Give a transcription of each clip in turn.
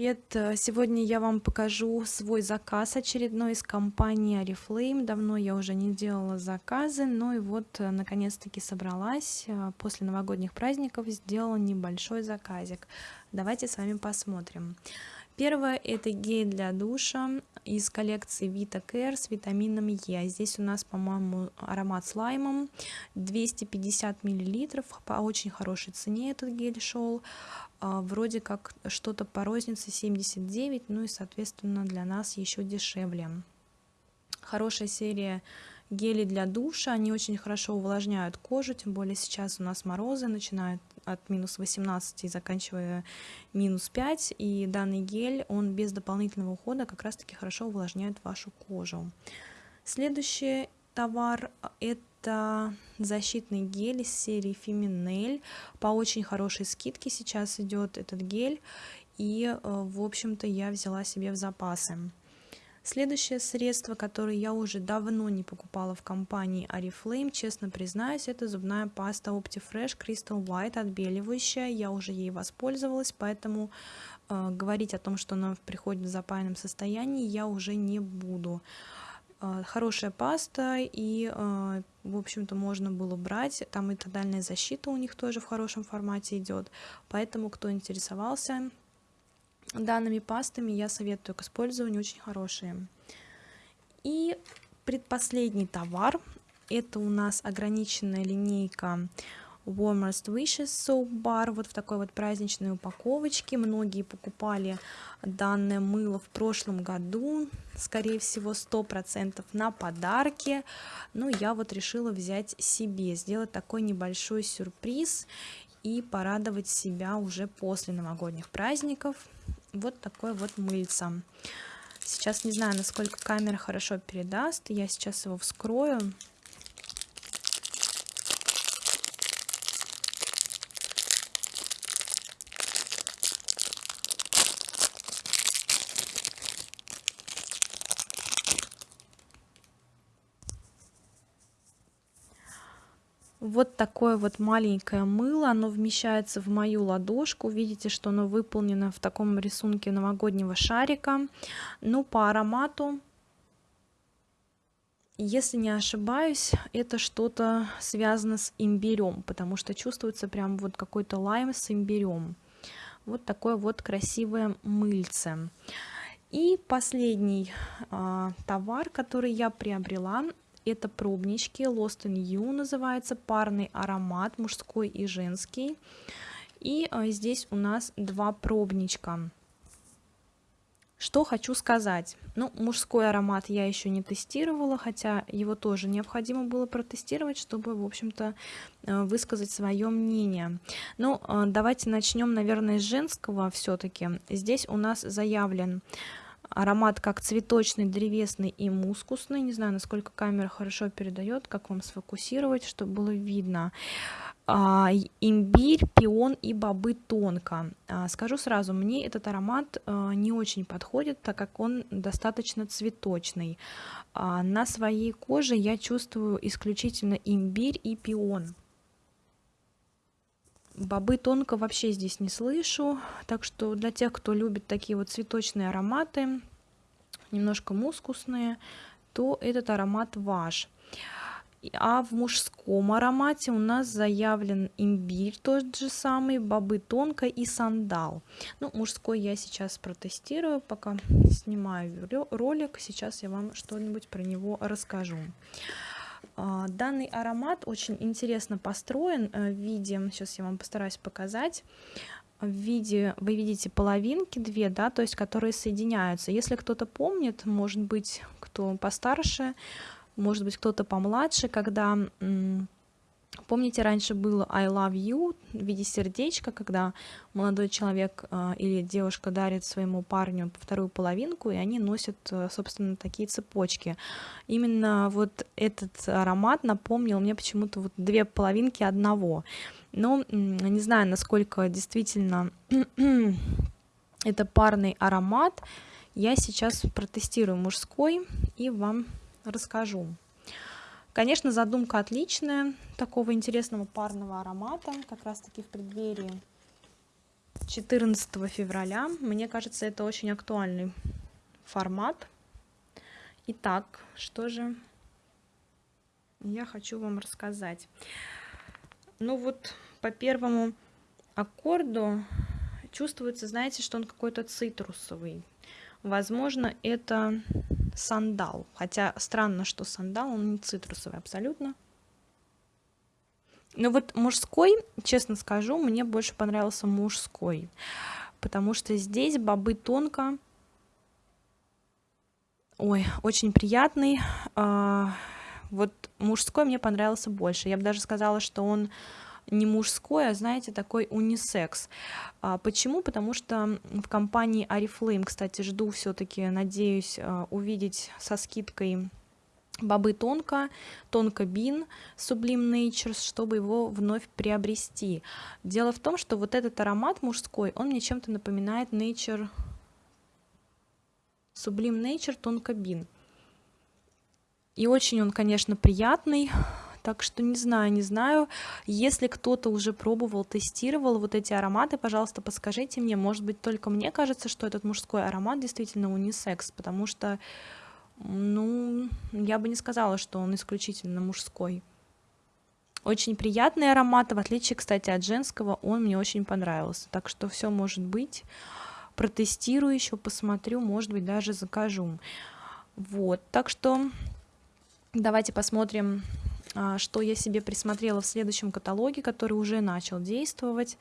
привет! Сегодня я вам покажу свой заказ очередной из компании Oriflame. Давно я уже не делала заказы, но и вот э, наконец-таки собралась. Э, после новогодних праздников сделала небольшой заказик. Давайте с вами посмотрим. Первое это гель для душа из коллекции Vita Care с витамином Е. Здесь у нас, по-моему, аромат с лаймом. 250 миллилитров. По очень хорошей цене этот гель шел. А, вроде как что-то по рознице 79, ну и, соответственно, для нас еще дешевле. Хорошая серия гели для душа, они очень хорошо увлажняют кожу, тем более сейчас у нас морозы начинают от минус 18 и заканчивая минус 5, и данный гель, он без дополнительного ухода как раз таки хорошо увлажняет вашу кожу. Следующий товар это защитный гель из серии Feminel, по очень хорошей скидке сейчас идет этот гель, и, э, в общем-то, я взяла себе в запасы. Следующее средство, которое я уже давно не покупала в компании Oriflame, честно признаюсь, это зубная паста Optifresh Crystal White, отбеливающая. Я уже ей воспользовалась, поэтому э, говорить о том, что она приходит в запаянном состоянии, я уже не буду. Э, хорошая паста, и, э, в общем-то, можно было брать. Там и тотальная защита у них тоже в хорошем формате идет. Поэтому, кто интересовался, данными пастами я советую к использованию, очень хорошие. И предпоследний товар, это у нас ограниченная линейка Warmest Wishes Soap Bar, вот в такой вот праздничной упаковочке. Многие покупали данное мыло в прошлом году, скорее всего 100% на подарки. Но я вот решила взять себе, сделать такой небольшой сюрприз и порадовать себя уже после новогодних праздников вот такой вот мыльца. Сейчас не знаю, насколько камера хорошо передаст. Я сейчас его вскрою. Вот такое вот маленькое мыло, оно вмещается в мою ладошку. Видите, что оно выполнено в таком рисунке новогоднего шарика. Ну, по аромату, если не ошибаюсь, это что-то связано с имбирем, потому что чувствуется прям вот какой-то лайм с имбирем. Вот такое вот красивое мыльце. И последний а, товар, который я приобрела, это пробнички Lost in You называется, парный аромат, мужской и женский. И а, здесь у нас два пробничка. Что хочу сказать. Ну, мужской аромат я еще не тестировала, хотя его тоже необходимо было протестировать, чтобы, в общем-то, э, высказать свое мнение. Ну, э, давайте начнем, наверное, с женского все-таки. Здесь у нас заявлен аромат как цветочный, древесный и мускусный. Не знаю, насколько камера хорошо передает, как вам сфокусировать, чтобы было видно. А, имбирь, пион и бобы тонко. А, скажу сразу, мне этот аромат а, не очень подходит, так как он достаточно цветочный. А, на своей коже я чувствую исключительно имбирь и пион. Бобы тонко вообще здесь не слышу, так что для тех, кто любит такие вот цветочные ароматы, немножко мускусные, то этот аромат ваш. А в мужском аромате у нас заявлен имбирь, тот же самый, бобы тонко и сандал. Ну, мужской я сейчас протестирую, пока снимаю ролик, сейчас я вам что-нибудь про него расскажу. А, данный аромат очень интересно построен э, в виде, сейчас я вам постараюсь показать, в виде, вы видите половинки две, да, то есть которые соединяются. Если кто-то помнит, может быть, кто постарше, может быть, кто-то помладше, когда Помните, раньше было I love you в виде сердечка, когда молодой человек э, или девушка дарит своему парню вторую половинку, и они носят, э, собственно, такие цепочки. Именно вот этот аромат напомнил мне почему-то вот две половинки одного. Но не знаю, насколько действительно это парный аромат. Я сейчас протестирую мужской и вам расскажу. Конечно, задумка отличная, такого интересного парного аромата, как раз таки в преддверии 14 февраля. Мне кажется, это очень актуальный формат. Итак, что же я хочу вам рассказать. Ну вот по первому аккорду чувствуется, знаете, что он какой-то цитрусовый. Возможно, это сандал. Хотя странно, что сандал, он не цитрусовый абсолютно. Но вот мужской, честно скажу, мне больше понравился мужской. Потому что здесь бобы тонко. Ой, очень приятный. А, вот мужской мне понравился больше. Я бы даже сказала, что он не мужской, а, знаете, такой унисекс. А, почему? Потому что в компании Арифлейм, кстати, жду все таки надеюсь, а, увидеть со скидкой Бобы Тонко, Тонко Бин, Sublime Natures, чтобы его вновь приобрести. Дело в том, что вот этот аромат мужской, он мне чем-то напоминает Nature, Sublime Nature Тонко Бин. И очень он, конечно, приятный, так что не знаю, не знаю. Если кто-то уже пробовал, тестировал вот эти ароматы, пожалуйста, подскажите мне. Может быть, только мне кажется, что этот мужской аромат действительно унисекс, потому что, ну, я бы не сказала, что он исключительно мужской. Очень приятный аромат, в отличие, кстати, от женского, он мне очень понравился. Так что все может быть. Протестирую еще, посмотрю, может быть, даже закажу. Вот, так что давайте посмотрим что я себе присмотрела в следующем каталоге, который уже начал действовать.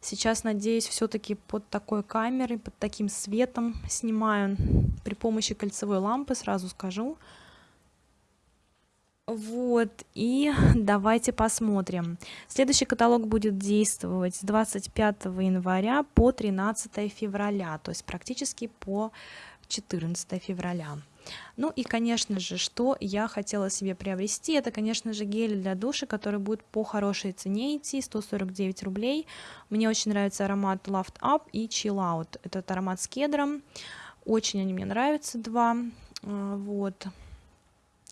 Сейчас, надеюсь, все-таки под такой камерой, под таким светом снимаю при помощи кольцевой лампы, сразу скажу. Вот, и давайте посмотрим. Следующий каталог будет действовать с 25 января по 13 февраля, то есть практически по 14 февраля. Ну и, конечно же, что я хотела себе приобрести, это, конечно же, гель для душа, который будет по хорошей цене идти, 149 рублей. Мне очень нравится аромат Loft Up и Chill Out. Этот аромат с кедром. Очень они мне нравятся, два. А, вот.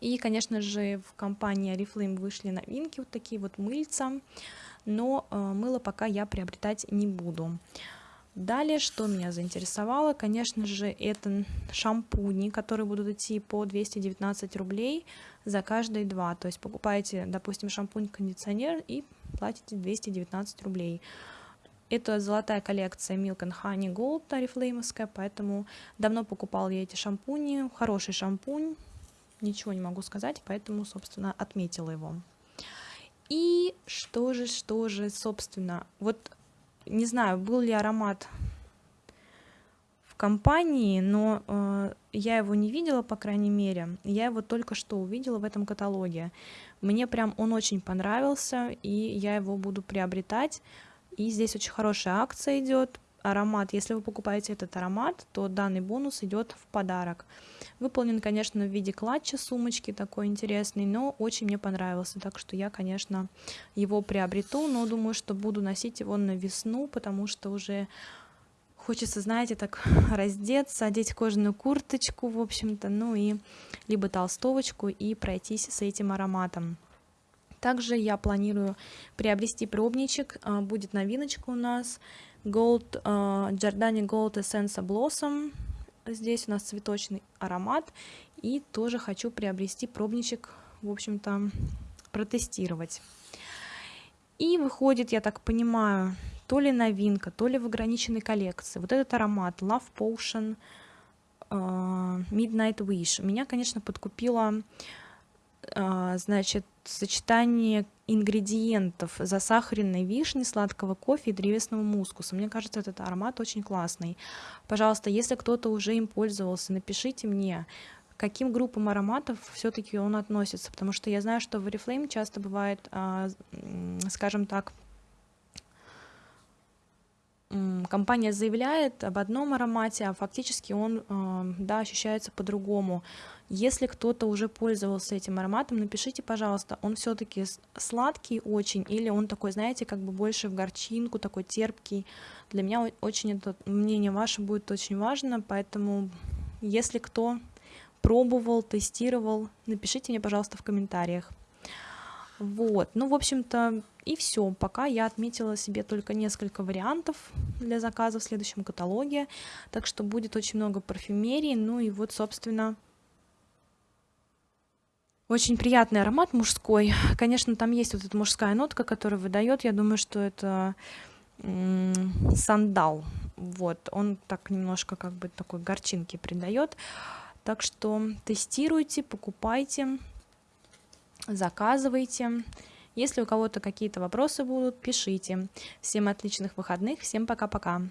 И, конечно же, в компании Oriflame вышли новинки, вот такие вот мыльца, но э, мыло пока я приобретать не буду. Далее, что меня заинтересовало, конечно же, это шампуни, которые будут идти по 219 рублей за каждые два. То есть покупаете, допустим, шампунь-кондиционер и платите 219 рублей. Это золотая коллекция Milk and Honey Gold Oriflame, поэтому давно покупал я эти шампуни. Хороший шампунь, ничего не могу сказать, поэтому, собственно, отметила его. И что же, что же, собственно, вот не знаю, был ли аромат в компании, но э, я его не видела, по крайней мере. Я его только что увидела в этом каталоге. Мне прям он очень понравился, и я его буду приобретать. И здесь очень хорошая акция идет аромат, если вы покупаете этот аромат, то данный бонус идет в подарок. Выполнен, конечно, в виде клатча сумочки, такой интересный, но очень мне понравился, так что я, конечно, его приобрету, но думаю, что буду носить его на весну, потому что уже хочется, знаете, так раздеться, одеть кожаную курточку, в общем-то, ну и либо толстовочку и пройтись с этим ароматом. Также я планирую приобрести пробничек, а, будет новиночка у нас, Gold, uh, Giordani Gold Essence Blossom. Здесь у нас цветочный аромат. И тоже хочу приобрести пробничек, в общем-то, протестировать. И выходит, я так понимаю, то ли новинка, то ли в ограниченной коллекции. Вот этот аромат Love Potion uh, Midnight Wish. Меня, конечно, подкупила значит, сочетание ингредиентов засахаренной вишни, сладкого кофе и древесного мускуса. Мне кажется, этот аромат очень классный. Пожалуйста, если кто-то уже им пользовался, напишите мне, к каким группам ароматов все-таки он относится, потому что я знаю, что в Oriflame часто бывает, а, скажем так, компания заявляет об одном аромате, а фактически он а, да, ощущается по-другому. Если кто-то уже пользовался этим ароматом, напишите, пожалуйста, он все-таки сладкий очень или он такой, знаете, как бы больше в горчинку, такой терпкий. Для меня очень это мнение ваше будет очень важно, поэтому если кто пробовал, тестировал, напишите мне, пожалуйста, в комментариях. Вот, ну, в общем-то, И все, пока я отметила себе только несколько вариантов для заказа в следующем каталоге, так что будет очень много парфюмерии, ну и вот, собственно, очень приятный аромат мужской. Конечно, там есть вот эта мужская нотка, которая выдает. Я думаю, что это сандал. Вот, он так немножко как бы такой горчинки придает. Так что тестируйте, покупайте, заказывайте. Если у кого-то какие-то вопросы будут, пишите. Всем отличных выходных, всем пока-пока.